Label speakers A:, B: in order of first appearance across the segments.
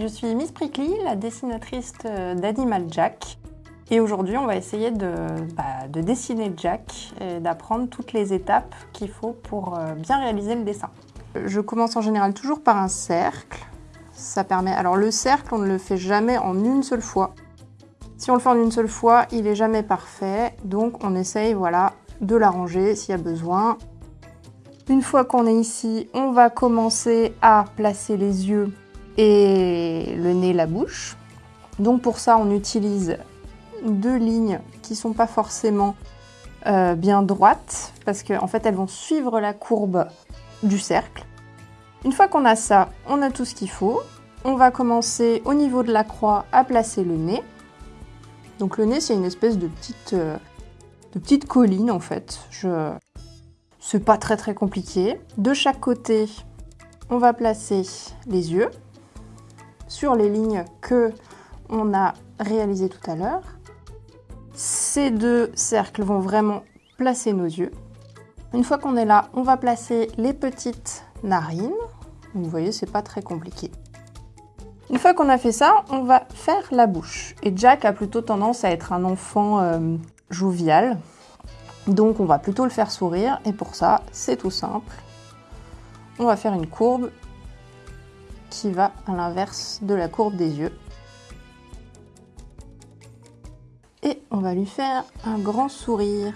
A: Je suis Miss Prickly, la dessinatrice d'Animal Jack. Et aujourd'hui, on va essayer de, bah, de, dessiner Jack et d'apprendre toutes les étapes qu'il faut pour euh, bien réaliser le dessin. Je commence en général toujours par un cercle. Ça permet... Alors le cercle, on ne le fait jamais en une seule fois. Si on le fait en une seule fois, il n'est jamais parfait. Donc on essaye voilà, de l'arranger s'il y a besoin. Une fois qu'on est ici, on va commencer à placer les yeux et le nez, la bouche. Donc pour ça, on utilise deux lignes qui sont pas forcément euh, bien droites parce qu'en en fait, elles vont suivre la courbe du cercle. Une fois qu'on a ça, on a tout ce qu'il faut. On va commencer au niveau de la croix à placer le nez. Donc le nez, c'est une espèce de petite, euh, colline en fait. C'est pas très très compliqué. De chaque côté, on va placer les yeux sur les lignes que on a réalisées tout à l'heure. Ces deux cercles vont vraiment placer nos yeux. Une fois qu'on est là, on va placer les petites narines. Vous voyez, c'est pas très compliqué. Une fois qu'on a fait ça, on va faire la bouche. Et Jack a plutôt tendance à être un enfant euh, jovial. Donc on va plutôt le faire sourire. Et pour ça, c'est tout simple. On va faire une courbe qui va à l'inverse de la courbe des yeux. Et on va lui faire un grand sourire.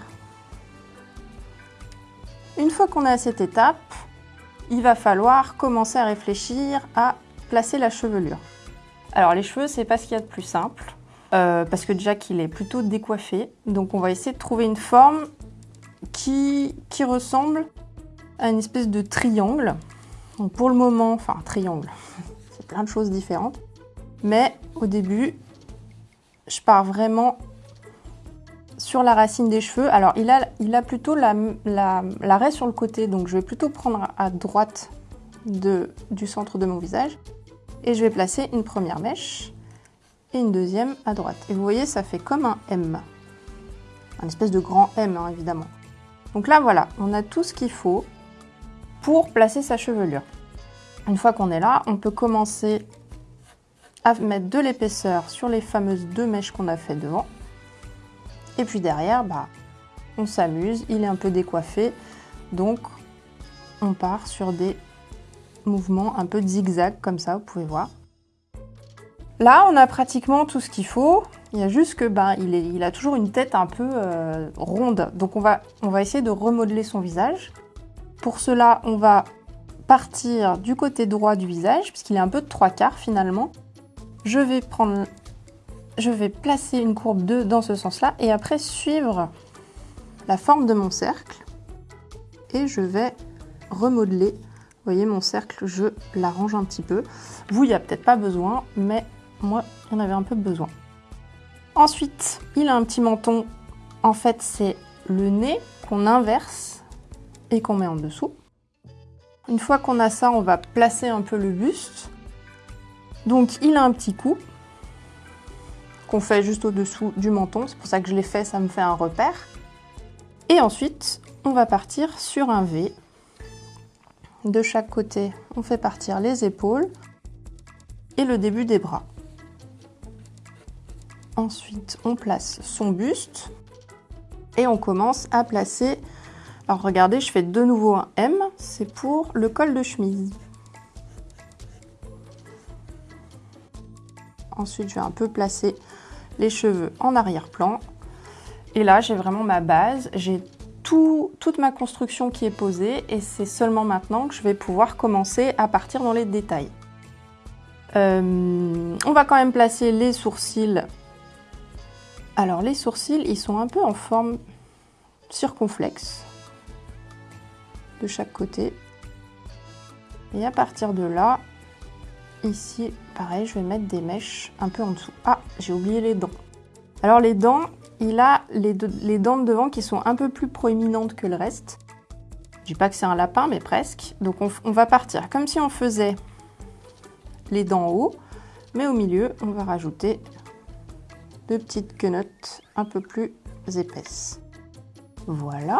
A: Une fois qu'on est à cette étape, il va falloir commencer à réfléchir à placer la chevelure. Alors les cheveux, c'est pas ce qu'il y a de plus simple, euh, parce que Jack, il est plutôt décoiffé. Donc on va essayer de trouver une forme qui, qui ressemble à une espèce de triangle. Donc pour le moment, enfin triangle, c'est plein de choses différentes. Mais au début, je pars vraiment sur la racine des cheveux. Alors il a, plutôt l'arrêt la, sur le côté, donc je vais plutôt prendre à droite du centre de mon visage. Et je vais placer une première mèche et une deuxième à droite. Et vous voyez, ça fait comme un M. Un espèce de grand M, hein, évidemment. Donc là, voilà, on a tout ce qu'il faut pour placer sa chevelure. Une fois qu'on est là, on peut commencer à mettre de l'épaisseur sur les fameuses deux mèches qu'on a fait devant. Et puis derrière, bah, on s'amuse, il est un peu décoiffé, donc on part sur des mouvements un peu zigzag comme ça, vous pouvez voir. Là, on a pratiquement tout ce qu'il faut. Il y a juste que ben, il, a toujours une tête un peu euh, ronde. Donc on va essayer de remodeler son visage. Pour cela, on va partir du côté droit du visage, puisqu'il est un peu de trois quarts finalement. Je vais placer une courbe 2 dans ce sens-là, et après suivre la forme de mon cercle. Et je vais remodeler. Vous voyez, mon cercle, je l'arrange un petit peu. Vous, il n'y a peut-être pas besoin, mais moi, il y en avait un peu besoin. Ensuite, il a un petit menton. En fait, c'est le nez qu'on inverse et qu'on met en dessous. Une fois qu'on a ça, on va placer un peu le buste. Donc il a un petit coup qu'on fait juste au-dessous du menton. C'est pour ça que je l'ai fait, ça me fait un repère. Et ensuite, on va partir sur un V. De chaque côté, on fait partir les épaules et le début des bras. Ensuite, on place son buste et on commence à placer alors regardez, je fais de nouveau un M, c'est pour le col de chemise. Ensuite, je vais un peu placer les cheveux en arrière-plan. Et là, j'ai vraiment ma base, j'ai tout, toute ma construction qui est posée et c'est seulement maintenant que je vais pouvoir commencer à partir dans les détails. Euh, on va quand même placer les sourcils. Alors les sourcils, ils sont un peu en forme circonflexe chaque côté. Et à partir de là, ici, pareil, je vais mettre des mèches un peu en dessous. Ah, j'ai oublié les dents. Alors les dents, il a les, dents de devant qui sont un peu plus proéminentes que le reste. Je dis pas que c'est un lapin, mais presque. Donc on, on, va partir comme si on faisait les dents en haut, mais au milieu, on va rajouter deux petites quenottes un peu plus épaisses. Voilà.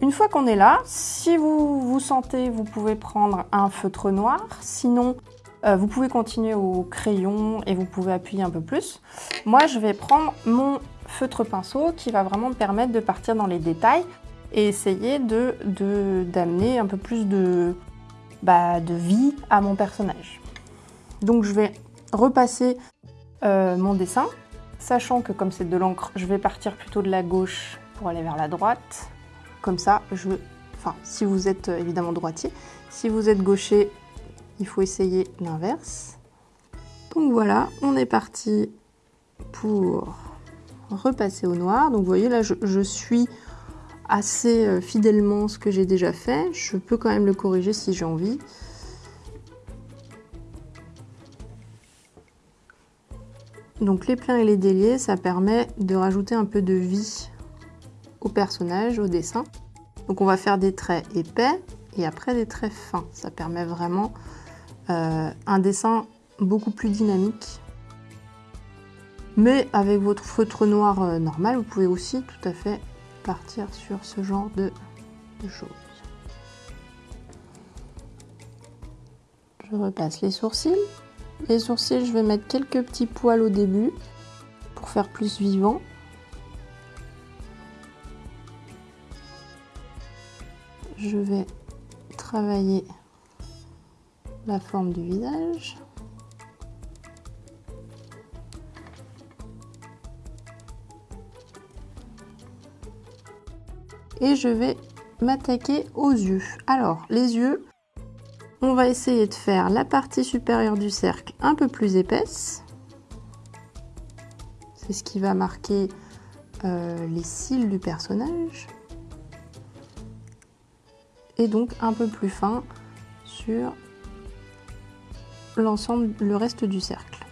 A: Une fois qu'on est là, si vous vous sentez, vous pouvez prendre un feutre noir. Sinon, Euh, vous pouvez continuer au crayon et vous pouvez appuyer un peu plus. Moi, je vais prendre mon feutre pinceau qui va vraiment me permettre de partir dans les détails et essayer d'amener de, d'amener un peu plus de, bah, de vie à mon personnage. Donc je vais repasser euh, mon dessin, sachant que comme c'est de l'encre, je vais partir plutôt de la gauche pour aller vers la droite. Comme ça, je... Enfin, si vous êtes euh, évidemment droitier, si vous êtes gaucher, il faut essayer l'inverse. Donc voilà, on est parti pour repasser au noir. Donc vous voyez là, je, suis assez euh, fidèlement ce que j'ai déjà fait. Je peux quand même le corriger si j'ai envie. Donc les pleins et les déliés, ça permet de rajouter un peu de vie au personnage, au dessin. Donc on va faire des traits épais et après des traits fins. Ça permet vraiment euh, un dessin beaucoup plus dynamique. Mais avec votre feutre noir euh, normal, vous pouvez aussi tout à fait partir sur ce genre de, de choses. Je repasse les sourcils. Les sourcils, je vais mettre quelques petits poils au début pour faire plus vivant. Je vais travailler la forme du visage. Et je vais m'attaquer aux yeux. Alors, les yeux, on va essayer de faire la partie supérieure du cercle un peu plus épaisse. C'est ce qui va marquer euh, les cils du personnage. Et donc un peu plus fin sur l'ensemble, le reste du cercle.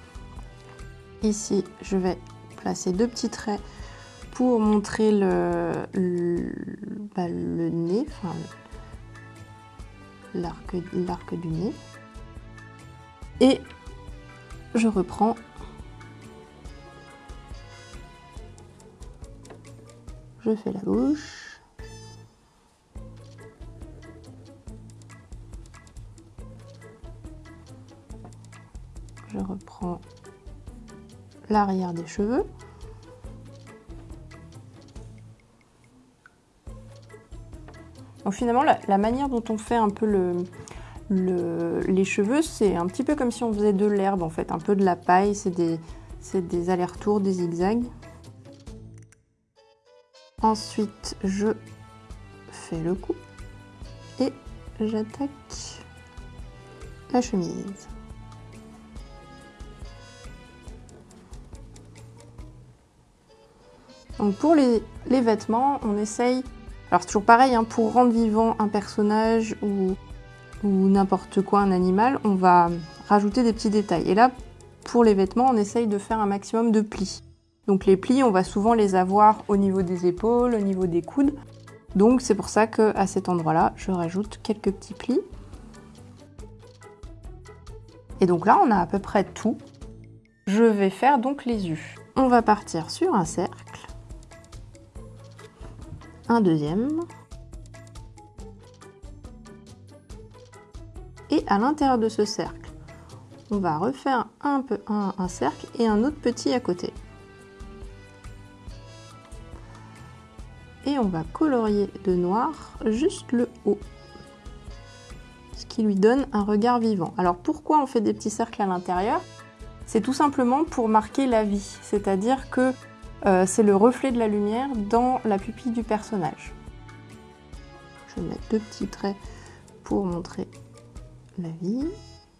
A: Ici, je vais placer deux petits traits pour montrer le, le, bah, nez, enfin, l'arc du nez. Et je reprends je fais la bouche l'arrière des cheveux. Donc finalement, la, manière dont on fait un peu le, les cheveux, c'est un petit peu comme si on faisait de l'herbe en fait, un peu de la paille, c'est des, des allers-retours, des zigzags. Ensuite, je fais le cou et j'attaque la chemise. Donc pour les, vêtements, on essaye... Alors toujours pareil, hein, pour rendre vivant un personnage ou, n'importe quoi, un animal, on va rajouter des petits détails. Et là, pour les vêtements, on essaye de faire un maximum de plis. Donc les plis, on va souvent les avoir au niveau des épaules, au niveau des coudes. Donc c'est pour ça qu'à cet endroit-là, je rajoute quelques petits plis. Et donc là, on a à peu près tout. Je vais faire donc les yeux. On va partir sur un cercle deuxième. Et à l'intérieur de ce cercle, on va refaire un, peu, un, cercle et un autre petit à côté. Et on va colorier de noir juste le haut. Ce qui lui donne un regard vivant. Alors pourquoi on fait des petits cercles à l'intérieur? C'est tout simplement pour marquer la vie. C'est-à-dire que c'est le reflet de la lumière dans la pupille du personnage. Je vais mettre deux petits traits pour montrer la vie,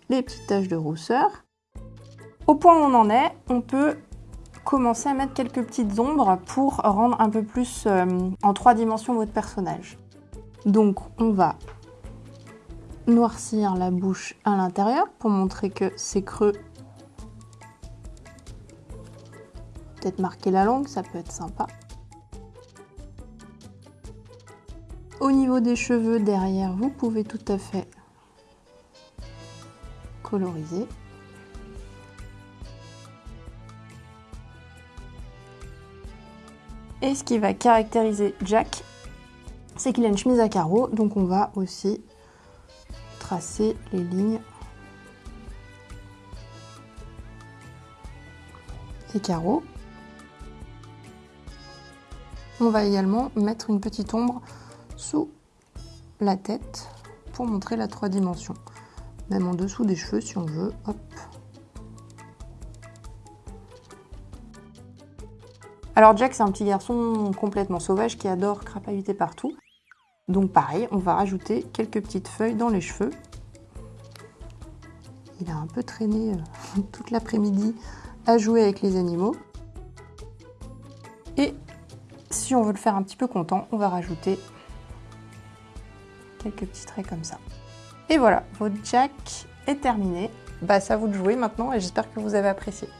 A: les petites taches de rousseur. Au point où on en est, on peut commencer à mettre quelques petites ombres pour rendre un peu plus euh, en trois dimensions votre personnage. Donc on va noircir la bouche à l'intérieur pour montrer que c'est creux peut marquer la langue, ça peut être sympa. Au niveau des cheveux derrière, vous pouvez tout à fait coloriser. Et ce qui va caractériser Jack, c'est qu'il a une chemise à carreaux, donc on va aussi tracer les lignes des carreaux. On va également mettre une petite ombre sous la tête pour montrer la trois dimensions. Même en dessous des cheveux si on veut. Alors Jack, c'est un petit garçon complètement sauvage qui adore crapahuter partout. Donc pareil, on va rajouter quelques petites feuilles dans les cheveux. Il a un peu traîné euh, toute l'après-midi à jouer avec les animaux. Si on veut le faire un petit peu content, on va rajouter quelques petits traits comme ça. Et voilà, votre jack est terminé. Bah, ça vous de jouer maintenant et j'espère que vous avez apprécié.